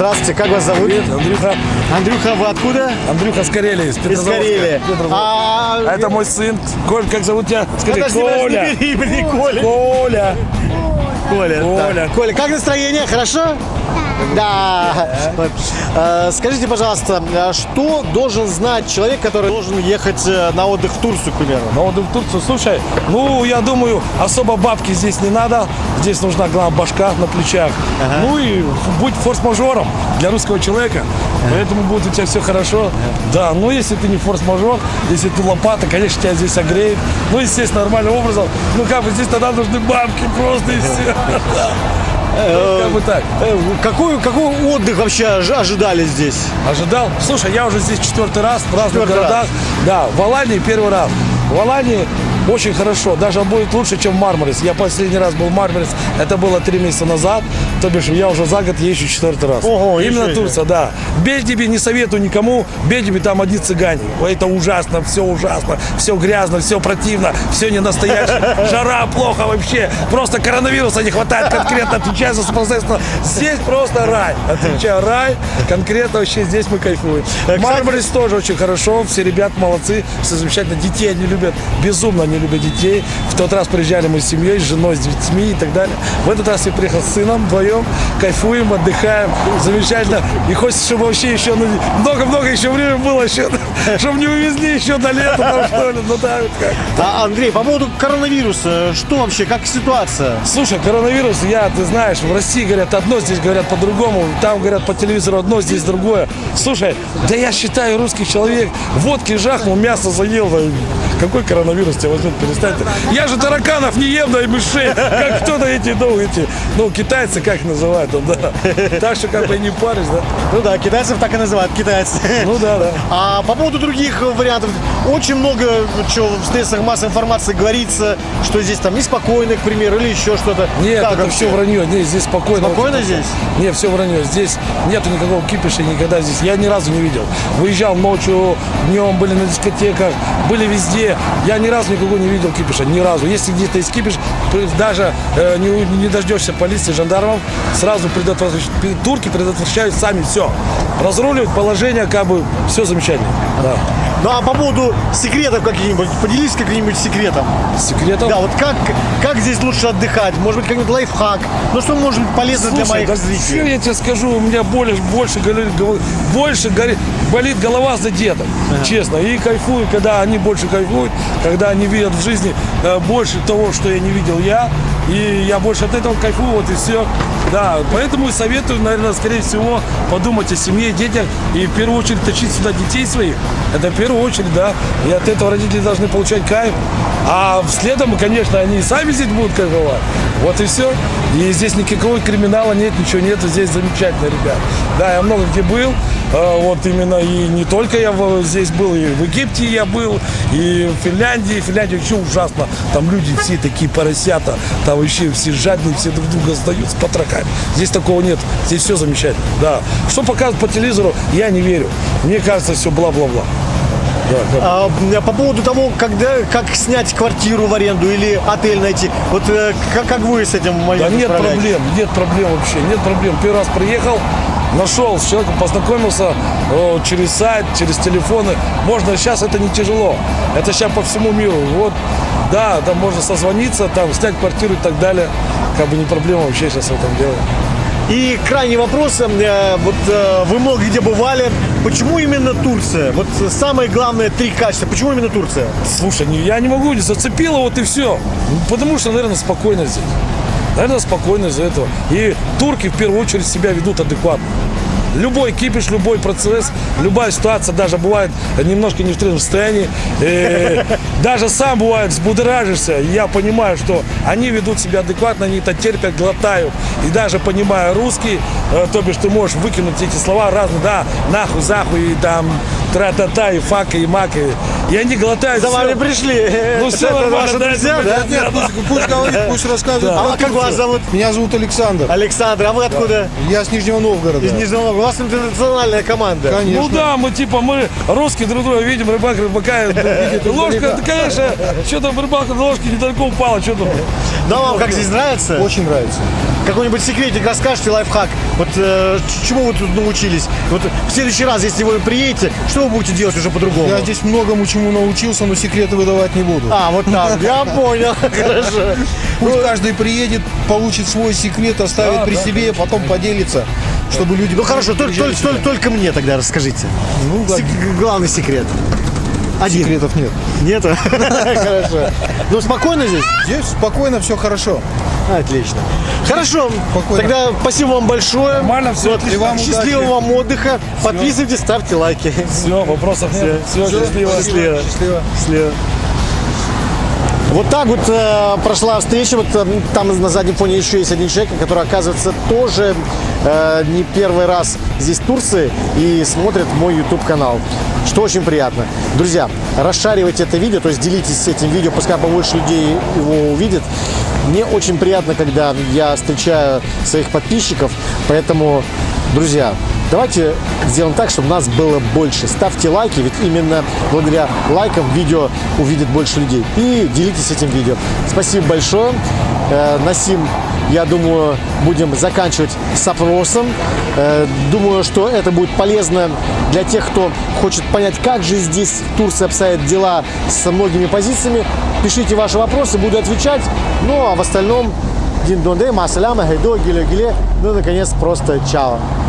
Здравствуйте, как вас зовут? Привет, Андрюха. Андрюха, вы откуда? Андрюха с Карелии, из Из. Карелии. А, А это мой сын. Коль, как зовут тебя? Скажи, Коля. Коля. Коля. Коля. Коля. так. Коля, как настроение? Хорошо? Да. Вот. Э, Скажите, пожалуйста, э, что должен знать человек, который должен ехать э, на отдых в Турцию, к примеру? Ну вот в Турцию, слушай, ну я думаю, особо бабки здесь не надо. Здесь нужна главная башка на плечах. Ну и будь форс-мажором для русского человека. Поэтому будет у тебя все хорошо. Да, ну если ты не форс-мажор, если ты лопата, конечно, тебя здесь огреет. Ну, естественно, нормальным образом. Ну как бы здесь тогда нужны бабки просто и все. Как бы так. Э, Какой, какой отдых вообще ожи- ожидали здесь? Ожидал? Слушай, я уже здесь четвертый раз в разных городах. Да, в Алании первый раз. В Алании очень хорошо, даже будет лучше, чем Мармарис. Я последний раз был в Мармарис, это было три месяца назад, то бишь я уже за год езжу четвертый раз. Ого, Именно себе. Турция, да. Бельдиби не советую никому, Бельдиби там одни цыгане. Это ужасно, все ужасно, все грязно, все противно, все не настоящее. Жара плохо вообще, просто коронавируса не хватает конкретно, отвечаю за непосредственно. Здесь просто рай, отвечаю, рай, конкретно вообще здесь мы кайфуем. Мармарис тоже очень хорошо, все ребята молодцы, все замечательно. Детей они любят, безумно они любят детей. В тот раз приезжали мы с семьей, с женой, с детьми и так далее. В этот раз я приехал с сыном вдвоем, кайфуем, отдыхаем, замечательно. И хочется, чтобы вообще еще ну, много-много еще время было, еще, чтобы не увезли еще до лета, там, что ли. Ну да, вот как. А, Андрей, по поводу коронавируса, что вообще, как ситуация? Слушай, коронавирус, я, ты знаешь, в России говорят одно, здесь говорят по-другому, там говорят по телевизору одно, здесь другое. Слушай, да я считаю, русский человек водки жахнул, мясо заел, какой коронавирус тебя возьмет, перестань ты. Я же тараканов не ем, да и мышей, как кто-то эти, ну, эти, ну, китайцы как называют, да. Так что как бы не паришь, да. Ну да, китайцев так и называют, китайцы. Ну да, да. А по поводу других вариантов, очень много что в средствах массовой информации говорится, что здесь там неспокойно, к примеру, или еще что-то. Нет, Как это вообще? все вранье. Не, здесь спокойно. Спокойно очень здесь? Нет, все вранье. Здесь нету никакого кипиша никогда здесь. Я ни разу не видел. Выезжал ночью, днем, были на дискотеках, были везде. Я ни разу никого не видел кипиша. Ни разу. Если где-то есть кипиш, даже э, не, не дождешься полиции, жандармов, сразу предотвращ- пи- турки предотвращают сами все. Разруливают положение, как бы все замечательно. Да. Ну а по поводу секретов каких-нибудь, поделись каким-нибудь секретом. Секретов? Да, вот как, как здесь лучше отдыхать? Может быть, какой-нибудь лайфхак? Ну что может быть полезно для моих да зрителей? Что я тебе скажу, у меня больше, горит гол- больше горит, болит голова за дедом, честно. И кайфую, когда они больше кайфуют, когда они видят в жизни э, больше того, что я не видел я. И я больше от этого кайфую, вот и все. Да, поэтому советую, наверное, скорее всего, подумать о семье, детях и в первую очередь тащить сюда детей своих. Это в первую очередь, да. И от этого родители должны получать кайф. А следом, конечно, они и сами здесь будут кайфовать. Вот и все. И здесь никакого криминала нет, ничего нет. Здесь замечательно, ребят. Да, я много где был. Э, Вот именно и не только я здесь был, и в Египте я был, и в Финляндии. Финляндия вообще ужасно. Там люди все такие поросята, там вообще все жадные, все друг друга сдают с потрохами. Здесь такого нет. Здесь все замечательно. Да. Что показывают по телевизору, я не верю. Мне кажется, все бла-бла-бла. Да, да. А, по поводу того, когда, как снять квартиру в аренду или отель найти, вот э, как, как вы с этим Да нет проблем, нет проблем вообще, нет проблем. Первый раз приехал, нашел с человеком, познакомился э, через сайт, через телефоны. Можно, сейчас это не тяжело. Это сейчас по всему миру. Вот, да, там можно созвониться, там снять квартиру и так далее. Как бы не проблема вообще сейчас в этом деле. И крайний вопрос, э, вот э, вы много где бывали, почему именно Турция? Вот самое главное три качества, почему именно Турция? Слушай, я не могу, не зацепило, вот и все. Потому что, наверное, спокойно здесь. Наверное, спокойно из-за этого. И турки в первую очередь себя ведут адекватно. Любой кипиш, любой процесс, любая ситуация, даже бывает немножко не в трезвом состоянии. э, даже сам бывает взбудоражишься. И Я понимаю, что они ведут себя адекватно, они это терпят, глотают. И даже понимая русский, э, то бишь ты можешь выкинуть эти слова разные, да, нахуй, захуй, и там, тра-та-та, и фак, и мак. И, и они глотают За всё. вами пришли. Ну, Это все нормально, ваши да, друзья, это да? понятно. Нет, пусть, пусть говорит, пусть рассказывает. А как вас зовут? Меня зовут Александр. Александр, а вы откуда? Я с Нижнего Новгорода. Из Нижнего Новгорода. У вас интернациональная команда. Конечно. Ну да, мы типа, мы русские друг друга видим, рыбак рыбака. Ложка, да, конечно, что там рыбалка на ложке недалеко упала, что там. Ну а вам как здесь нравится? Очень нравится. какой-нибудь секретик расскажете, лайфхак. Вот э, чему вы тут научились? Вот в следующий раз, если вы приедете, что вы будете делать уже по-другому? Я здесь многому чему научился, но секреты выдавать не буду. А, вот так, я понял, хорошо. Пусть каждый приедет, получит свой секрет, оставит Да, при да, себе, потом поделится, чтобы люди... Ну хорошо, только, только, только, только мне тогда расскажите. Ну, Сек- главный секрет. Один. секретов нет. Нет? Хорошо. Ну, спокойно здесь? Здесь спокойно, все хорошо. Отлично. Хорошо. Спокойно. Тогда спасибо вам большое. Нормально всё, Вот. И вам Счастливого удачи. вам отдыха. Подписывайтесь, ставьте лайки. Все, вопросов нет. Все, счастливо. Счастливо. Счастливо. Счастливо. Вот так вот э, прошла встреча. Вот э, там на заднем фоне еще есть один человек, который, оказывается, тоже э, не первый раз здесь в Турции и смотрит мой YouTube канал. Что очень приятно. Друзья, расшаривайте это видео, то есть делитесь этим видео, пускай побольше людей его увидит. Мне очень приятно, когда я встречаю своих подписчиков, поэтому, друзья, Давайте сделаем так, чтобы нас было больше. Ставьте лайки, ведь именно благодаря лайкам видео увидит больше людей. И делитесь этим видео. Спасибо большое. Э, Насим, я думаю, будем заканчивать с опросом. Э, Думаю, что это будет полезно для тех, кто хочет понять, как же здесь в Турции обстоят дела со многими позициями. Пишите ваши вопросы, буду отвечать. Ну, а в остальном, дин донде, масаляма, гайдо, гиле, гиле. Ну, наконец, просто чао.